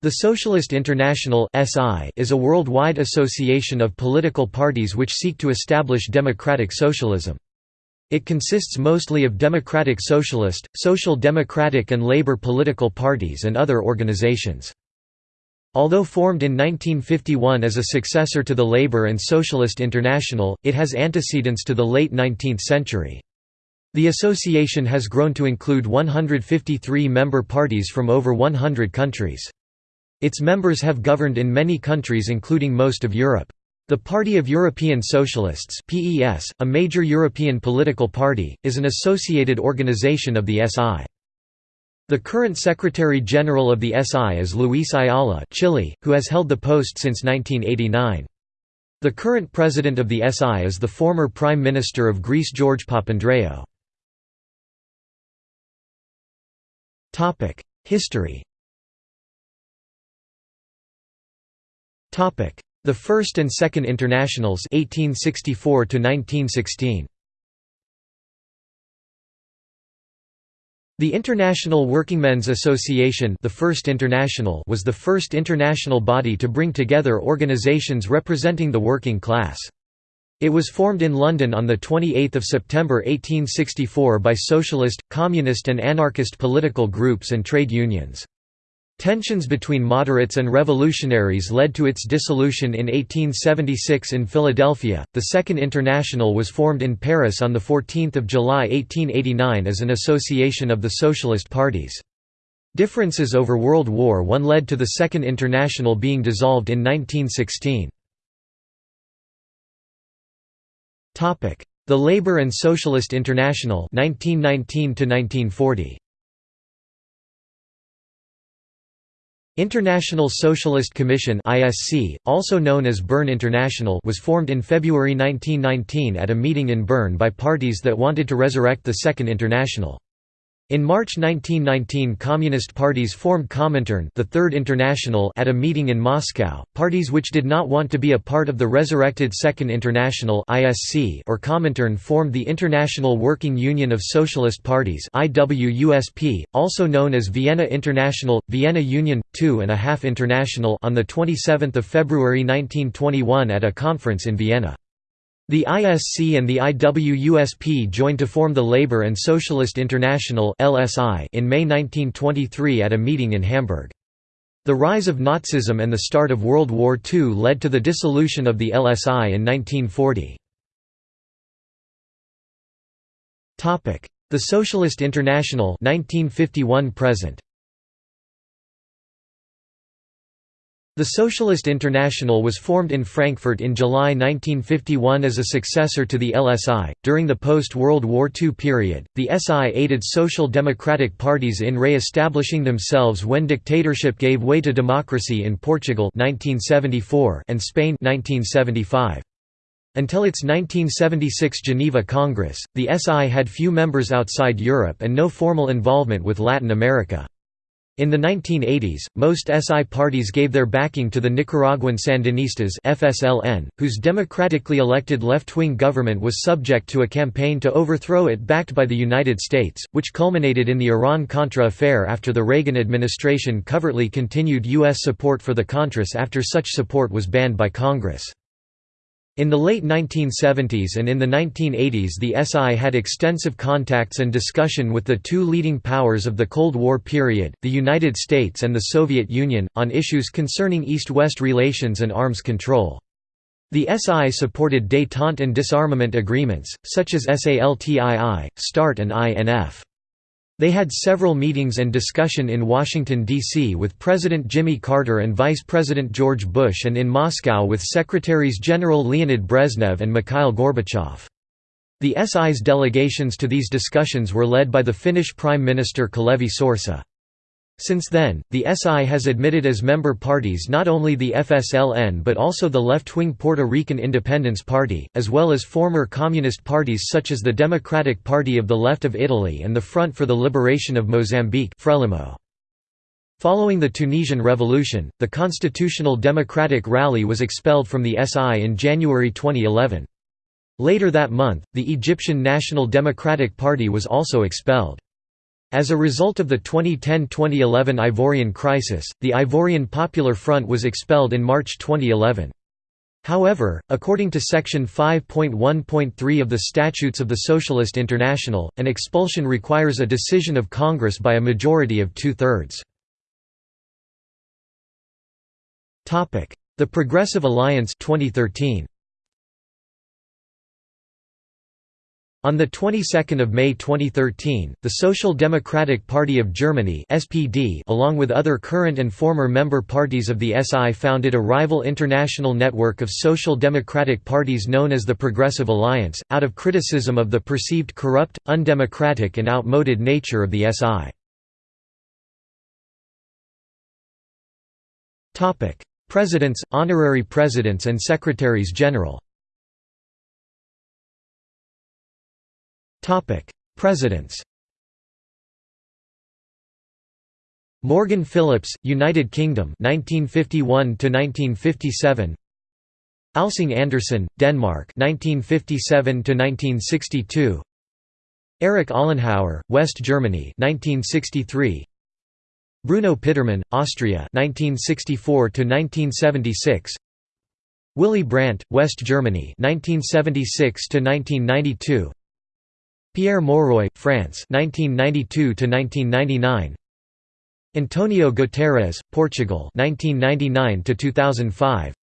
The Socialist International is a worldwide association of political parties which seek to establish democratic socialism. It consists mostly of democratic socialist, social democratic and labor political parties and other organizations. Although formed in 1951 as a successor to the Labour and Socialist International, it has antecedents to the late 19th century. The association has grown to include 153 member parties from over 100 countries. Its members have governed in many countries including most of Europe. The Party of European Socialists PES, a major European political party, is an associated organization of the SI. The current Secretary-General of the SI is Luis Ayala Chile, who has held the post since 1989. The current president of the SI is the former Prime Minister of Greece George Papandreou. History The First and Second Internationals 1864 to 1916 The International Workingmen's Association the First International was the first international body to bring together organizations representing the working class. It was formed in London on 28 September 1864 by socialist, communist and anarchist political groups and trade unions. Tensions between moderates and revolutionaries led to its dissolution in 1876 in Philadelphia. The Second International was formed in Paris on 14 July 1889 as an association of the socialist parties. Differences over World War I led to the Second International being dissolved in 1916. Topic: The Labour and Socialist International 1919 to 1940. International Socialist Commission (ISC), also known as Bern International, was formed in February 1919 at a meeting in Bern by parties that wanted to resurrect the Second International. In March 1919 communist parties formed Comintern the Third International at a meeting in Moscow. Parties which did not want to be a part of the resurrected Second International or Comintern formed the International Working Union of Socialist Parties also known as Vienna International, Vienna Union, Two and a Half International on 27 February 1921 at a conference in Vienna. The ISC and the IWUSP joined to form the Labour and Socialist International in May 1923 at a meeting in Hamburg. The rise of Nazism and the start of World War II led to the dissolution of the LSI in 1940. The Socialist International 1951 present The Socialist International was formed in Frankfurt in July 1951 as a successor to the LSI. During the post World War II period, the SI aided social democratic parties in re establishing themselves when dictatorship gave way to democracy in Portugal 1974 and Spain 1975. Until its 1976 Geneva Congress, the SI had few members outside Europe and no formal involvement with Latin America. In the 1980s, most SI parties gave their backing to the Nicaraguan Sandinistas FSLN, whose democratically elected left-wing government was subject to a campaign to overthrow it backed by the United States, which culminated in the Iran-Contra affair after the Reagan administration covertly continued U.S. support for the Contras after such support was banned by Congress. In the late 1970s and in the 1980s the SI had extensive contacts and discussion with the two leading powers of the Cold War period, the United States and the Soviet Union, on issues concerning East-West relations and arms control. The SI supported détente and disarmament agreements, such as SALT II, START and INF. They had several meetings and discussion in Washington, D.C. with President Jimmy Carter and Vice President George Bush and in Moscow with Secretaries General Leonid Brezhnev and Mikhail Gorbachev. The SI's delegations to these discussions were led by the Finnish Prime Minister Kalevi Sorsa. Since then, the SI has admitted as member parties not only the FSLN but also the left-wing Puerto Rican Independence Party, as well as former communist parties such as the Democratic Party of the Left of Italy and the Front for the Liberation of Mozambique Frelimo. Following the Tunisian Revolution, the Constitutional Democratic Rally was expelled from the SI in January 2011. Later that month, the Egyptian National Democratic Party was also expelled. As a result of the 2010–2011 Ivorian crisis, the Ivorian Popular Front was expelled in March 2011. However, according to Section 5.1.3 of the Statutes of the Socialist International, an expulsion requires a decision of Congress by a majority of two-thirds. The Progressive Alliance 2013. On the 22nd of May 2013, the Social Democratic Party of Germany (SPD), along with other current and former member parties of the SI, founded a rival international network of social democratic parties known as the Progressive Alliance, out of criticism of the perceived corrupt, undemocratic and outmoded nature of the SI. Topic: Presidents, honorary presidents and secretaries general. Presidents. Morgan Phillips, United Kingdom, 1951 to 1957. Alsing Andersen, Denmark, 1957 to 1962. Erich Ollenhauer, West Germany, 1963. Bruno Pittermann, Austria, 1964 to 1976. Willy Brandt, West Germany, 1976 to 1992. Pierre Mauroy, France 1992 1999 Antonio Guterres, Portugal 1999 2005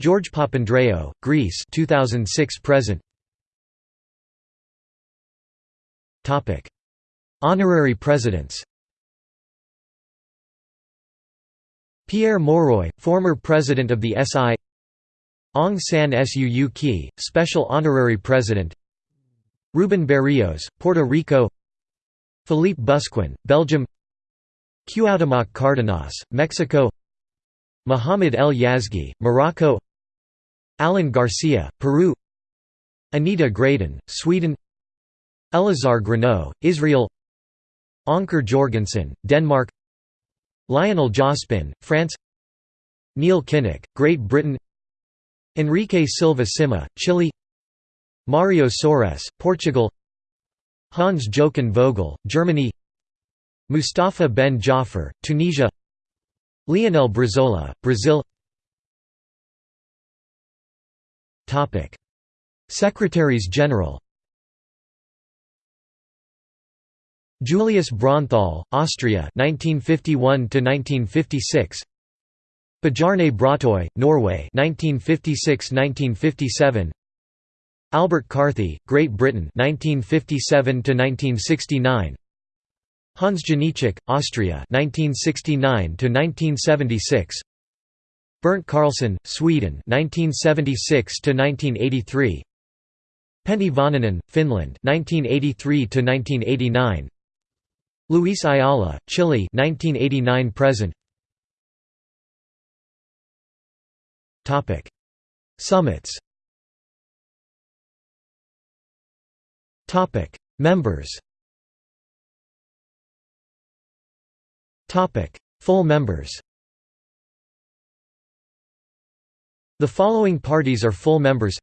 George Papandreou, Greece 2006 present. Topic Honorary presidents. Pierre Mauroy, former president of the SI Aung San Suu Kyi, special honorary president Ruben Berrios, Puerto Rico. Philippe Busquin, Belgium. Cuauhtémoc Cárdenas, Mexico. Mohamed El Yazgi, Morocco. Alan Garcia, Peru. Anita Gradin, Sweden. Elazar Granot, Israel. Anker Jorgensen, Denmark. Lionel Jospin, France. Neil Kinnock, Great Britain. Enrique Silva Cimma, Chile Mario Soares, Portugal. Hans Jochen Vogel, Germany. Mustafa Ben Jaffer, Tunisia. Leonel Brizola, Brazil. Secretaries General. Julius Braunthal, Austria 1951 1956 Bjarne Braatoy, Norway 1956–1957 Albert Carthy, Great Britain 1957 1969 Hans Janitschek, Austria 1969 1976 Bernt Carlsson, Sweden 1976 1983 Pentti Väänänen, Finland 1983 1989 Luis Ayala, Chile 1989 present. Topic. Summits Topic: Members. Topic: Full members. The following parties are full members.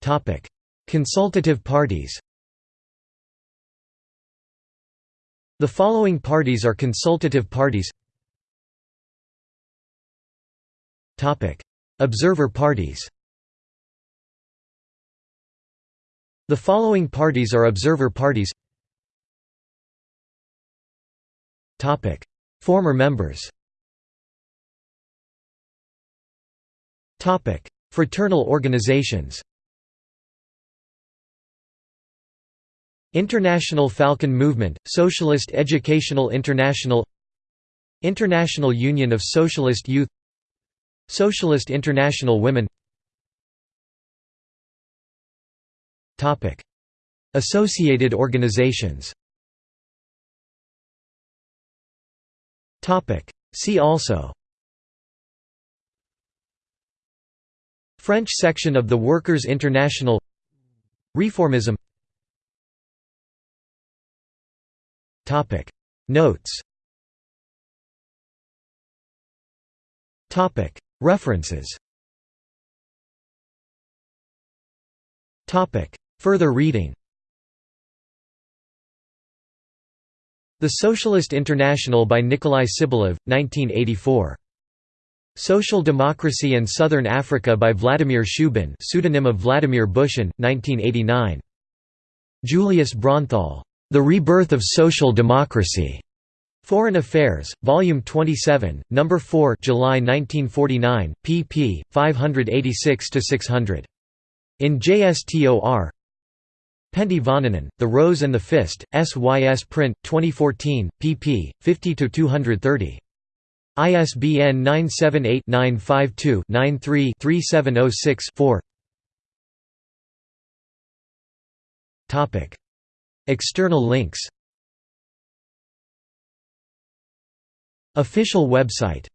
Topic: Consultative parties. The following parties are consultative parties. Topic: Observer parties. The following parties are observer parties. Former members. Fraternal organizations. International Falcon Movement, Socialist Educational International. International Union of Socialist Youth. Socialist International Women Associated organizations. See also. French section of the Workers' International. Reformism. Notes. References Further reading The Socialist International by Nikolai Sibylev, 1984. Social Democracy and Southern Africa by Vladimir Shubin pseudonym of Vladimir Bushin, 1989. Julius Braunthal. The Rebirth of Social Democracy. Foreign Affairs, Volume 27, No. 4 July 1949, pp. 586–600. In JSTOR Pentti Vaananen, The Rose and the Fist, SYS Print, 2014, pp. 50–230. ISBN 978-952-93-3706-4 External links Official website